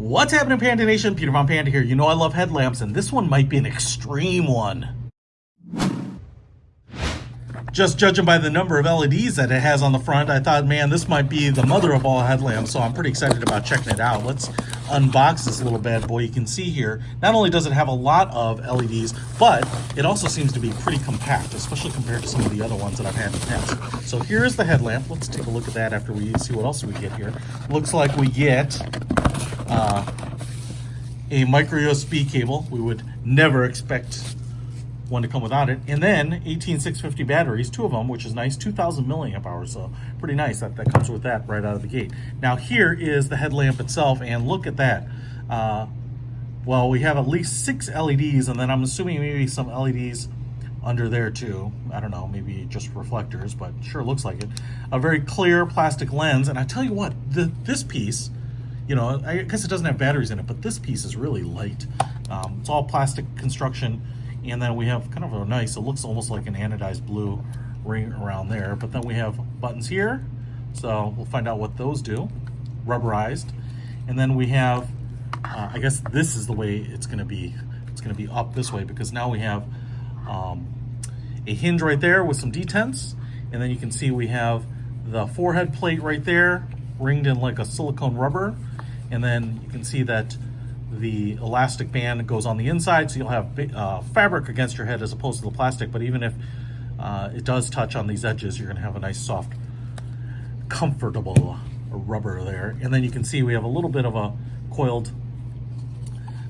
What's happening, Panda Nation? Peter Von Panda here. You know I love headlamps, and this one might be an extreme one. Just judging by the number of LEDs that it has on the front, I thought, man, this might be the mother of all headlamps, so I'm pretty excited about checking it out. Let's unbox this little bad boy. You can see here, not only does it have a lot of LEDs, but it also seems to be pretty compact, especially compared to some of the other ones that I've had in the past. So here's the headlamp. Let's take a look at that after we see what else we get here. Looks like we get uh, a micro USB cable. We would never expect one to come without it. And then 18650 batteries, two of them, which is nice, 2000 milliamp hours. So pretty nice that that comes with that right out of the gate. Now here is the headlamp itself and look at that. Uh, well, we have at least six LEDs and then I'm assuming maybe some LEDs under there too. I don't know, maybe just reflectors, but sure looks like it. A very clear plastic lens. And I tell you what, the, this piece, you know, I guess it doesn't have batteries in it, but this piece is really light. Um, it's all plastic construction and then we have kind of a nice, it looks almost like an anodized blue ring around there. But then we have buttons here. So we'll find out what those do. Rubberized. And then we have, uh, I guess this is the way it's gonna be. It's gonna be up this way because now we have um, a hinge right there with some detents. And then you can see we have the forehead plate right there, ringed in like a silicone rubber. And then you can see that the elastic band goes on the inside, so you'll have uh, fabric against your head as opposed to the plastic. But even if uh, it does touch on these edges, you're gonna have a nice soft, comfortable rubber there. And then you can see we have a little bit of a coiled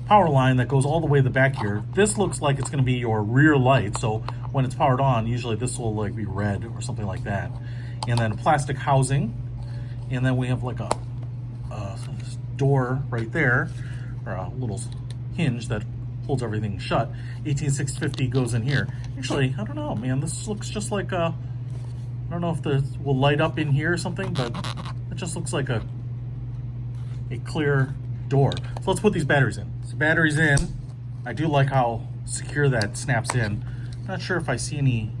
power line that goes all the way to the back here. This looks like it's gonna be your rear light. So when it's powered on, usually this will like be red or something like that. And then plastic housing. And then we have like a, a door right there or a little hinge that holds everything shut. 18650 goes in here. Actually, I don't know, man. This looks just like a, I don't know if this will light up in here or something, but it just looks like a, a clear door. So let's put these batteries in. So batteries in. I do like how secure that snaps in. Not sure if I see any,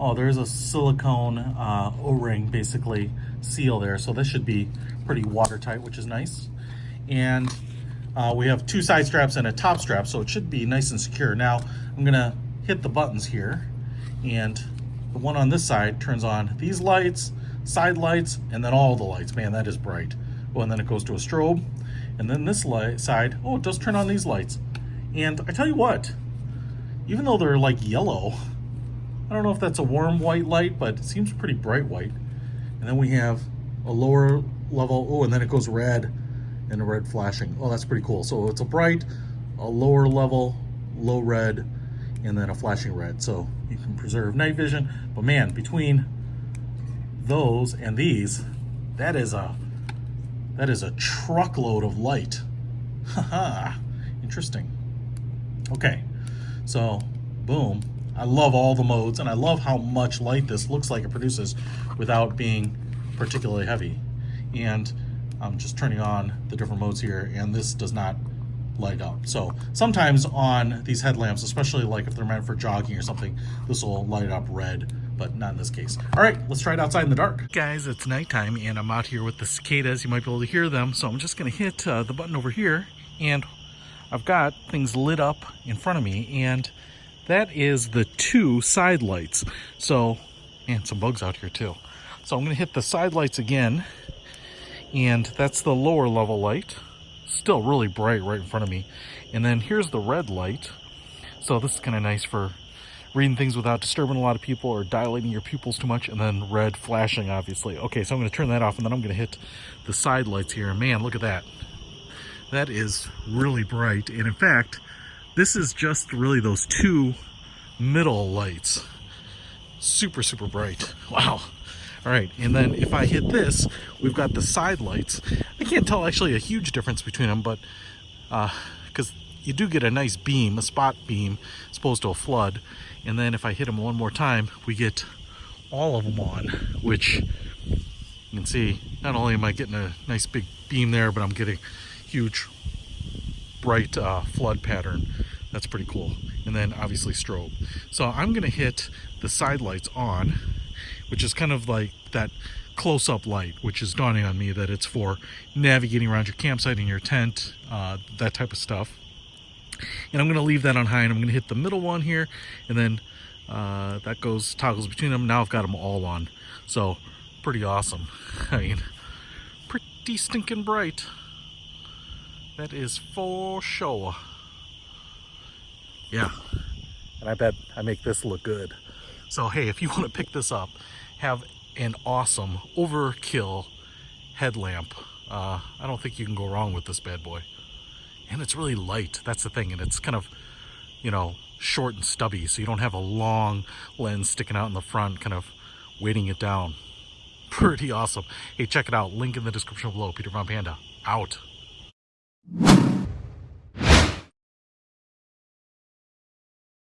oh, there's a silicone uh, O-ring basically seal there. So this should be pretty watertight, which is nice. And uh, we have two side straps and a top strap, so it should be nice and secure. Now, I'm gonna hit the buttons here, and the one on this side turns on these lights, side lights, and then all the lights. Man, that is bright. Oh, and then it goes to a strobe. And then this light side, oh, it does turn on these lights. And I tell you what, even though they're like yellow, I don't know if that's a warm white light, but it seems pretty bright white. And then we have a lower level, oh, and then it goes red and a red flashing. Oh, that's pretty cool. So it's a bright, a lower level, low red, and then a flashing red. So you can preserve night vision. But man, between those and these, that is a that is a truckload of light. Haha, interesting. Okay, so boom. I love all the modes and I love how much light this looks like it produces without being particularly heavy. And I'm just turning on the different modes here and this does not light up. So sometimes on these headlamps, especially like if they're meant for jogging or something, this will light up red, but not in this case. All right, let's try it outside in the dark. Guys, it's nighttime and I'm out here with the cicadas. You might be able to hear them. So I'm just gonna hit uh, the button over here and I've got things lit up in front of me and that is the two side lights. So, and some bugs out here too. So I'm gonna hit the side lights again and that's the lower level light. Still really bright right in front of me. And then here's the red light. So this is kind of nice for reading things without disturbing a lot of people or dilating your pupils too much and then red flashing obviously. Okay so i'm going to turn that off and then i'm going to hit the side lights here. Man look at that. That is really bright. And in fact this is just really those two middle lights. Super super bright. Wow all right, and then if I hit this, we've got the side lights. I can't tell actually a huge difference between them, but because uh, you do get a nice beam, a spot beam, as opposed to a flood. And then if I hit them one more time, we get all of them on, which you can see, not only am I getting a nice big beam there, but I'm getting huge bright uh, flood pattern. That's pretty cool. And then obviously strobe. So I'm gonna hit the side lights on which is kind of like that close-up light, which is dawning on me that it's for navigating around your campsite and your tent, uh, that type of stuff. And I'm going to leave that on high, and I'm going to hit the middle one here, and then uh, that goes toggles between them. Now I've got them all on, so pretty awesome. I mean, pretty stinking bright. That is for sure. Yeah, and I bet I make this look good. So hey, if you want to pick this up, have an awesome overkill headlamp. Uh, I don't think you can go wrong with this bad boy. And it's really light, that's the thing, and it's kind of, you know, short and stubby, so you don't have a long lens sticking out in the front, kind of weighting it down. Pretty awesome. Hey, check it out. Link in the description below. Peter Von Panda, out.